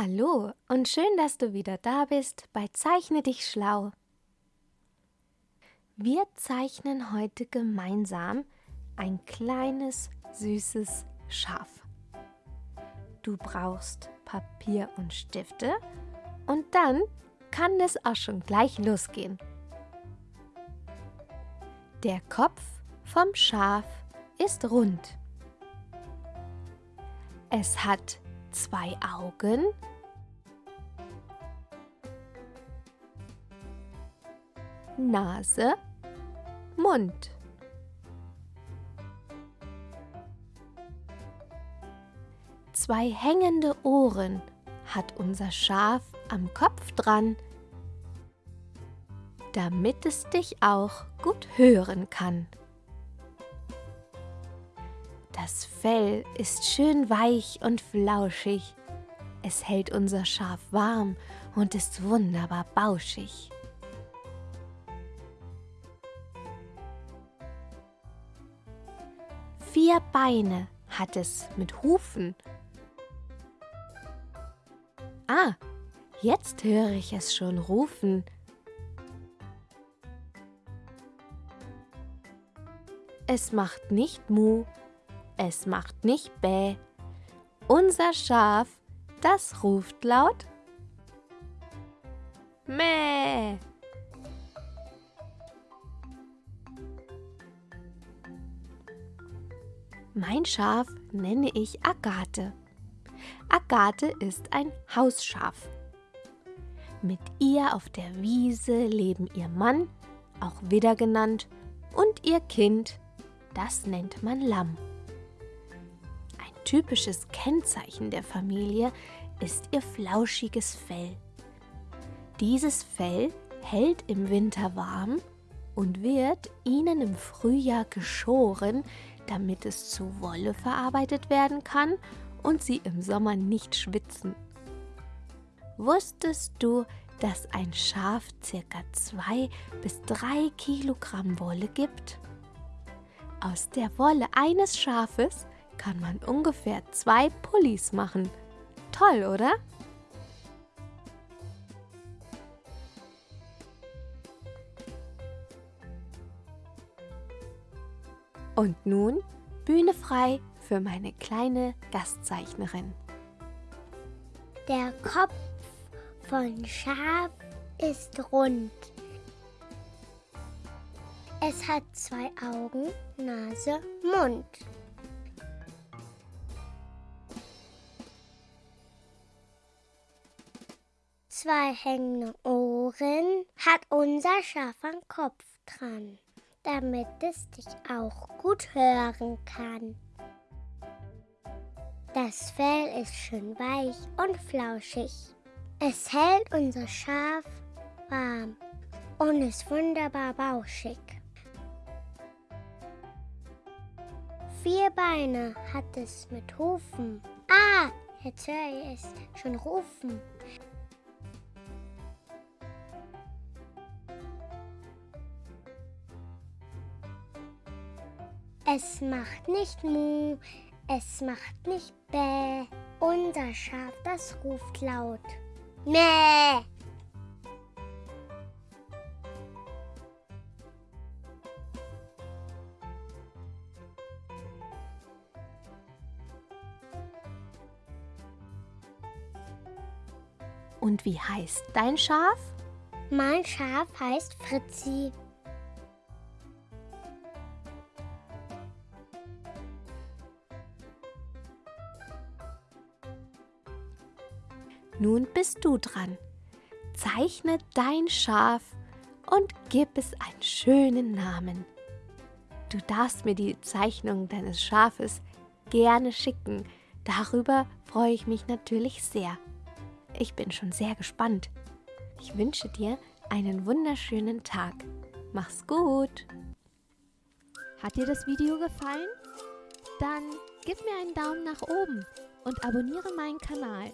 Hallo und schön, dass du wieder da bist bei Zeichne dich schlau. Wir zeichnen heute gemeinsam ein kleines, süßes Schaf. Du brauchst Papier und Stifte und dann kann es auch schon gleich losgehen. Der Kopf vom Schaf ist rund. Es hat zwei Augen Nase, Mund. Zwei hängende Ohren hat unser Schaf am Kopf dran, damit es dich auch gut hören kann. Das Fell ist schön weich und flauschig. Es hält unser Schaf warm und ist wunderbar bauschig. Vier Beine hat es mit Hufen. Ah, jetzt höre ich es schon rufen. Es macht nicht Mu, es macht nicht Bäh. Unser Schaf, das ruft laut Mäh. Mein Schaf nenne ich Agathe. Agathe ist ein Hausschaf. Mit ihr auf der Wiese leben ihr Mann, auch Widder genannt, und ihr Kind, das nennt man Lamm. Typisches Kennzeichen der Familie ist ihr flauschiges Fell. Dieses Fell hält im Winter warm und wird ihnen im Frühjahr geschoren, damit es zu Wolle verarbeitet werden kann und sie im Sommer nicht schwitzen. Wusstest du, dass ein Schaf ca. 2 bis 3 Kilogramm Wolle gibt? Aus der Wolle eines Schafes kann man ungefähr zwei Pullis machen. Toll, oder? Und nun Bühne frei für meine kleine Gastzeichnerin. Der Kopf von Schaf ist rund. Es hat zwei Augen, Nase, Mund. Zwei hängende Ohren hat unser Schaf am Kopf dran damit es dich auch gut hören kann. Das Fell ist schön weich und flauschig. Es hält unser Schaf warm und ist wunderbar bauschig. Vier Beine hat es mit Hufen. Ah, jetzt höre ich es schon rufen. Es macht nicht Mu, es macht nicht Bäh. Unser Schaf, das ruft laut. Mäh! Und wie heißt dein Schaf? Mein Schaf heißt Fritzi. Nun bist du dran. Zeichne dein Schaf und gib es einen schönen Namen. Du darfst mir die Zeichnung deines Schafes gerne schicken. Darüber freue ich mich natürlich sehr. Ich bin schon sehr gespannt. Ich wünsche dir einen wunderschönen Tag. Mach's gut! Hat dir das Video gefallen? Dann gib mir einen Daumen nach oben und abonniere meinen Kanal.